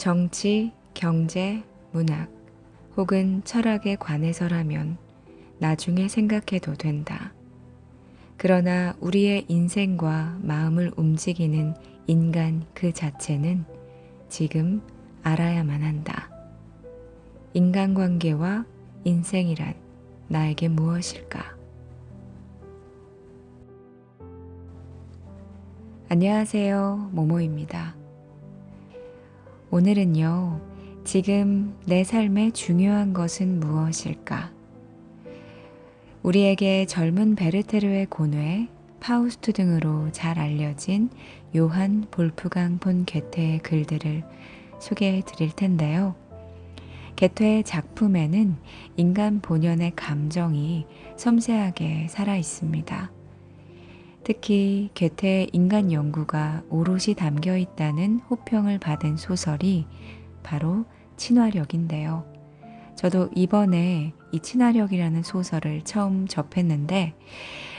정치, 경제, 문학 혹은 철학에 관해서라면 나중에 생각해도 된다. 그러나 우리의 인생과 마음을 움직이는 인간 그 자체는 지금 알아야만 한다. 인간관계와 인생이란 나에게 무엇일까? 안녕하세요. 모모입니다. 오늘은요, 지금 내 삶에 중요한 것은 무엇일까? 우리에게 젊은 베르테르의 고뇌, 파우스트 등으로 잘 알려진 요한 볼프강 본 게테의 글들을 소개해 드릴 텐데요. 게테의 작품에는 인간 본연의 감정이 섬세하게 살아 있습니다. 특히 게테의 인간 연구가 오롯이 담겨 있다는 호평을 받은 소설이 바로 친화력인데요. 저도 이번에 이 친화력이라는 소설을 처음 접했는데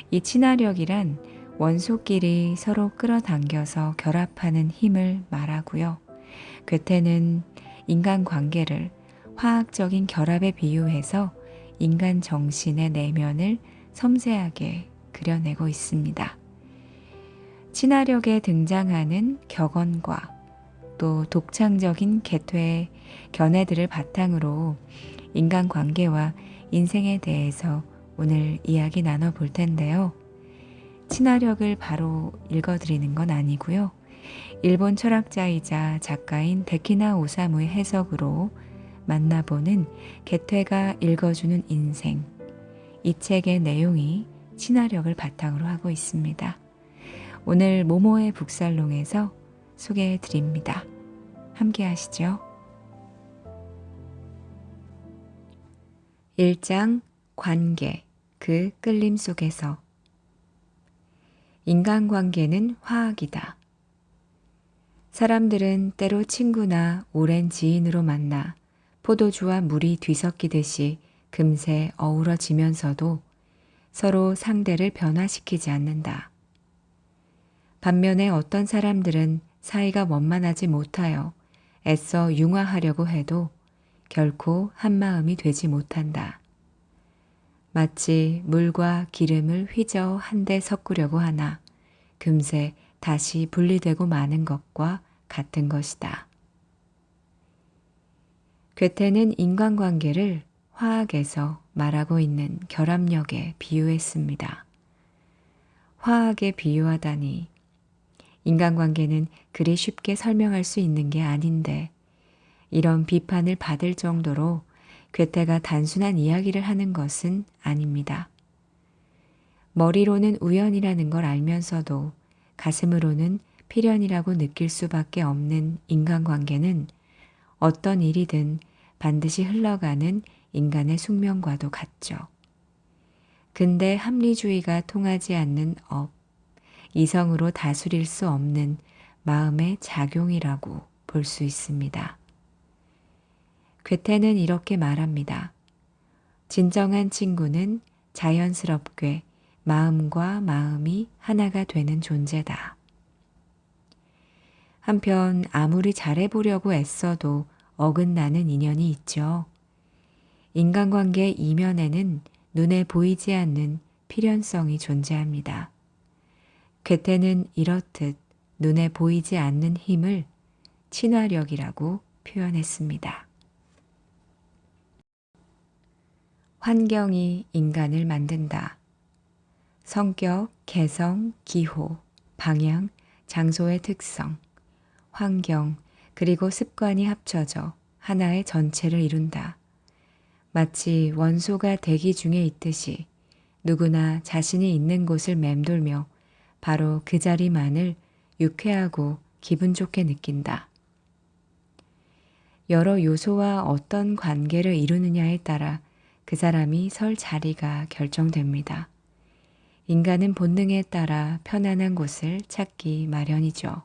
이 친화력이란 원소끼리 서로 끌어당겨서 결합하는 힘을 말하고요. 괴테는 인간 관계를 화학적인 결합에 비유해서 인간 정신의 내면을 섬세하게 그려내고 있습니다. 친화력에 등장하는 격언과 또 독창적인 개퇴의 견해들을 바탕으로 인간관계와 인생에 대해서 오늘 이야기 나눠볼 텐데요. 친화력을 바로 읽어드리는 건 아니고요. 일본 철학자이자 작가인 데키나 오사무의 해석으로 만나보는 개퇴가 읽어주는 인생. 이 책의 내용이 친화력을 바탕으로 하고 있습니다. 오늘 모모의 북살롱에서 소개해 드립니다. 함께 하시죠. 1장 관계 그 끌림 속에서 인간관계는 화학이다. 사람들은 때로 친구나 오랜 지인으로 만나 포도주와 물이 뒤섞이듯이 금세 어우러지면서도 서로 상대를 변화시키지 않는다. 반면에 어떤 사람들은 사이가 원만하지 못하여 애써 융화하려고 해도 결코 한마음이 되지 못한다. 마치 물과 기름을 휘저 한데 섞으려고 하나 금세 다시 분리되고 마는 것과 같은 것이다. 괴테는 인간관계를 화학에서 말하고 있는 결합력에 비유했습니다. 화학에 비유하다니 인간관계는 그리 쉽게 설명할 수 있는 게 아닌데 이런 비판을 받을 정도로 괴테가 단순한 이야기를 하는 것은 아닙니다. 머리로는 우연이라는 걸 알면서도 가슴으로는 필연이라고 느낄 수밖에 없는 인간관계는 어떤 일이든 반드시 흘러가는 인간의 숙명과도 같죠. 근대 합리주의가 통하지 않는 업, 이성으로 다스릴 수 없는 마음의 작용이라고 볼 수 있습니다. 괴테는 이렇게 말합니다. 진정한 친구는 자연스럽게 마음과 마음이 하나가 되는 존재다. 한편 아무리 잘해보려고 애써도 어긋나는 인연이 있죠. 인간관계 이면에는 눈에 보이지 않는 필연성이 존재합니다. 괴테는 이렇듯 눈에 보이지 않는 힘을 친화력이라고 표현했습니다. 환경이 인간을 만든다. 성격, 개성, 기호, 방향, 장소의 특성, 환경, 그리고 습관이 합쳐져 하나의 전체를 이룬다. 마치 원소가 대기 중에 있듯이 누구나 자신이 있는 곳을 맴돌며 바로 그 자리만을 유쾌하고 기분 좋게 느낀다. 여러 요소와 어떤 관계를 이루느냐에 따라 그 사람이 설 자리가 결정됩니다. 인간은 본능에 따라 편안한 곳을 찾기 마련이죠.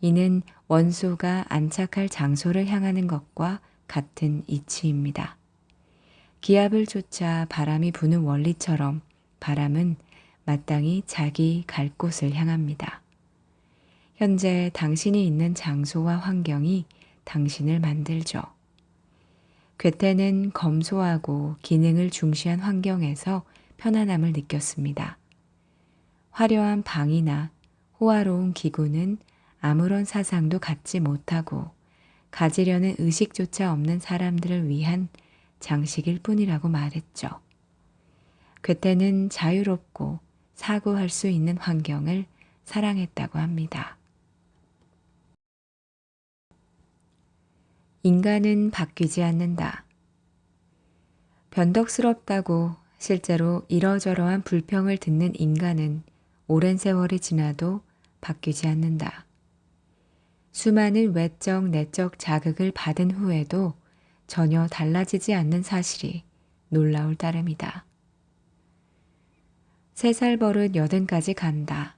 이는 원소가 안착할 장소를 향하는 것과 같은 이치입니다. 기압을 쫓아 바람이 부는 원리처럼 바람은 마땅히 자기 갈 곳을 향합니다. 현재 당신이 있는 장소와 환경이 당신을 만들죠. 괴테는 검소하고 기능을 중시한 환경에서 편안함을 느꼈습니다. 화려한 방이나 호화로운 기구는 아무런 사상도 갖지 못하고 가지려는 의식조차 없는 사람들을 위한 장식일 뿐이라고 말했죠. 괴테는 자유롭고 사고할 수 있는 환경을 사랑했다고 합니다. 인간은 바뀌지 않는다. 변덕스럽다고 실제로 이러저러한 불평을 듣는 인간은 오랜 세월이 지나도 바뀌지 않는다. 수많은 외적, 내적 자극을 받은 후에도 전혀 달라지지 않는 사실이 놀라울 따름이다. 세 살 버릇 여든까지 간다.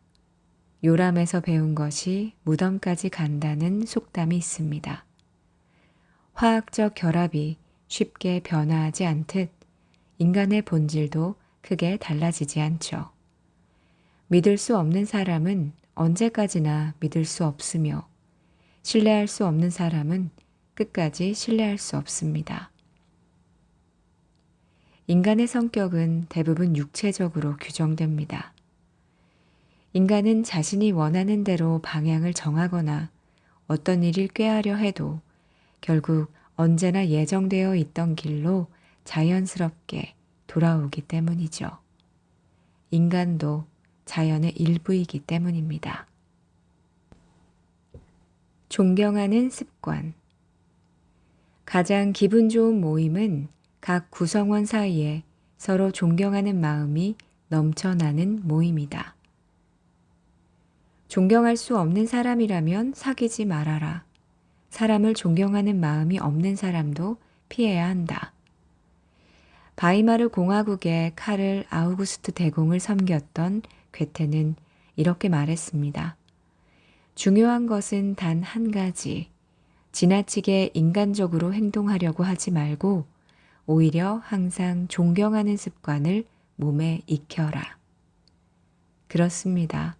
요람에서 배운 것이 무덤까지 간다는 속담이 있습니다. 화학적 결합이 쉽게 변화하지 않듯 인간의 본질도 크게 달라지지 않죠. 믿을 수 없는 사람은 언제까지나 믿을 수 없으며 신뢰할 수 없는 사람은 끝까지 신뢰할 수 없습니다. 인간의 성격은 대부분 육체적으로 규정됩니다. 인간은 자신이 원하는 대로 방향을 정하거나 어떤 일을 꾀하려 해도 결국 언제나 예정되어 있던 길로 자연스럽게 돌아오기 때문이죠. 인간도 자연의 일부이기 때문입니다. 존경하는 습관 가장 기분 좋은 모임은 각 구성원 사이에 서로 존경하는 마음이 넘쳐나는 모임이다. 존경할 수 없는 사람이라면 사귀지 말아라. 사람을 존경하는 마음이 없는 사람도 피해야 한다. 바이마르 공화국의 카를 아우구스트 대공을 섬겼던 괴테는 이렇게 말했습니다. 중요한 것은 단 한 가지. 지나치게 인간적으로 행동하려고 하지 말고 오히려 항상 존경하는 습관을 몸에 익혀라. 그렇습니다.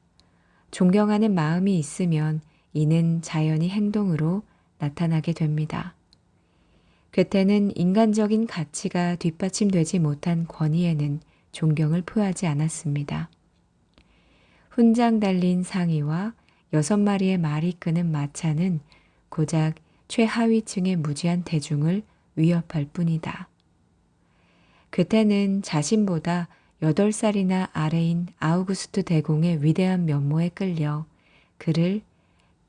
존경하는 마음이 있으면 이는 자연히 행동으로 나타나게 됩니다. 괴테는 인간적인 가치가 뒷받침되지 못한 권위에는 존경을 표하지 않았습니다. 훈장 달린 상의와 여섯 마리의 말이 끄는 마차는 고작 최하위층의 무지한 대중을 위협할 뿐이다. 괴테는 자신보다 8살이나 아래인 아우구스트 대공의 위대한 면모에 끌려 그를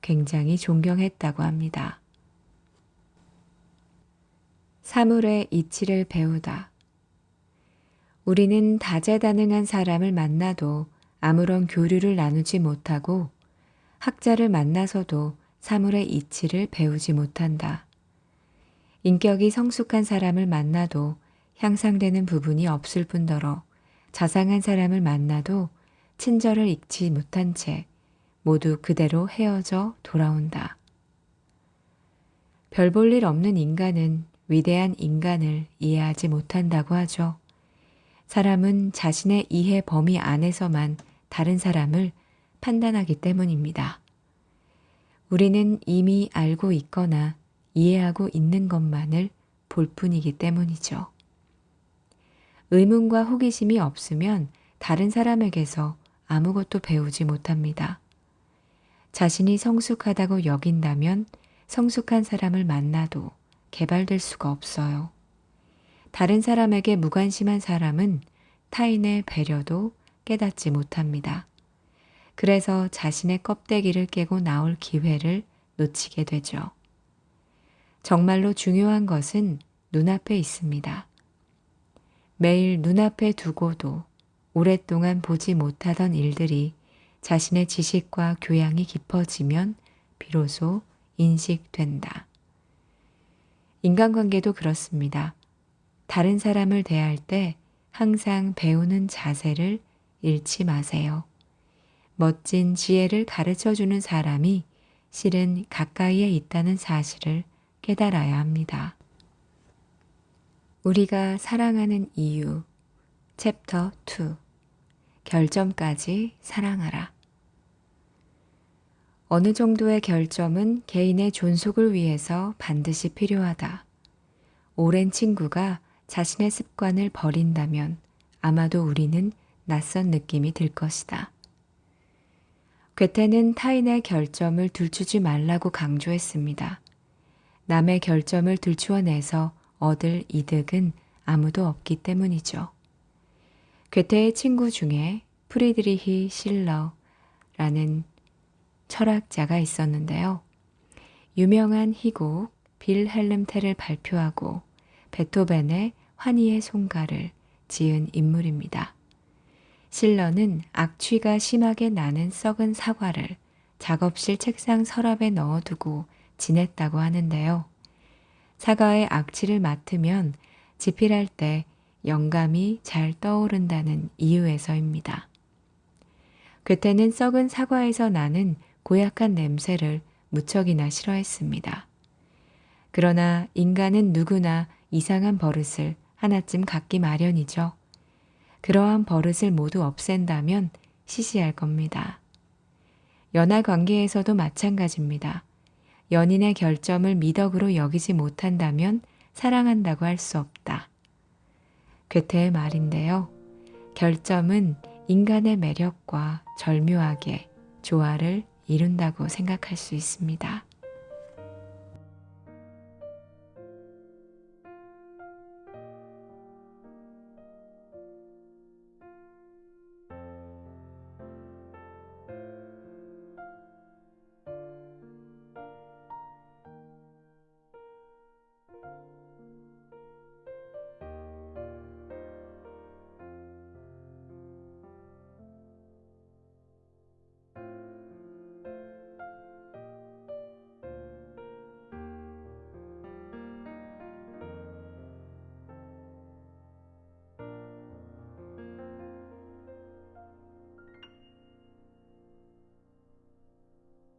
굉장히 존경했다고 합니다. 사물의 이치를 배우다. 우리는 다재다능한 사람을 만나도 아무런 교류를 나누지 못하고 학자를 만나서도 사물의 이치를 배우지 못한다. 인격이 성숙한 사람을 만나도 향상되는 부분이 없을 뿐더러 자상한 사람을 만나도 친절을 잊지 못한 채 모두 그대로 헤어져 돌아온다. 별 볼 일 없는 인간은 위대한 인간을 이해하지 못한다고 하죠. 사람은 자신의 이해 범위 안에서만 다른 사람을 판단하기 때문입니다. 우리는 이미 알고 있거나 이해하고 있는 것만을 볼 뿐이기 때문이죠. 의문과 호기심이 없으면 다른 사람에게서 아무것도 배우지 못합니다. 자신이 성숙하다고 여긴다면 성숙한 사람을 만나도 개발될 수가 없어요. 다른 사람에게 무관심한 사람은 타인의 배려도 깨닫지 못합니다. 그래서 자신의 껍데기를 깨고 나올 기회를 놓치게 되죠. 정말로 중요한 것은 눈앞에 있습니다. 매일 눈앞에 두고도 오랫동안 보지 못하던 일들이 자신의 지식과 교양이 깊어지면 비로소 인식된다. 인간관계도 그렇습니다. 다른 사람을 대할 때 항상 배우는 자세를 잃지 마세요. 멋진 지혜를 가르쳐 주는 사람이 실은 가까이에 있다는 사실을 깨달아야 합니다. 우리가 사랑하는 이유 챕터 2 결점까지 사랑하라 어느 정도의 결점은 개인의 존속을 위해서 반드시 필요하다. 오랜 친구가 자신의 습관을 버린다면 아마도 우리는 낯선 느낌이 들 것이다. 괴테는 타인의 결점을 들추지 말라고 강조했습니다. 남의 결점을 들추어내서 얻을 이득은 아무도 없기 때문이죠. 괴테의 친구 중에 프리드리히 실러라는 철학자가 있었는데요. 유명한 희곡 빌헬름 테를 발표하고 베토벤의 환희의 송가를 지은 인물입니다. 실러는 악취가 심하게 나는 썩은 사과를 작업실 책상 서랍에 넣어두고 지냈다고 하는데요. 사과의 악취를 맡으면 집필할 때 영감이 잘 떠오른다는 이유에서입니다. 괴테는 썩은 사과에서 나는 고약한 냄새를 무척이나 싫어했습니다. 그러나 인간은 누구나 이상한 버릇을 하나쯤 갖기 마련이죠. 그러한 버릇을 모두 없앤다면 시시할 겁니다. 연하 관계에서도 마찬가지입니다. 연인의 결점을 미덕으로 여기지 못한다면 사랑한다고 할 수 없다. 괴테의 말인데요. 결점은 인간의 매력과 절묘하게 조화를 이룬다고 생각할 수 있습니다.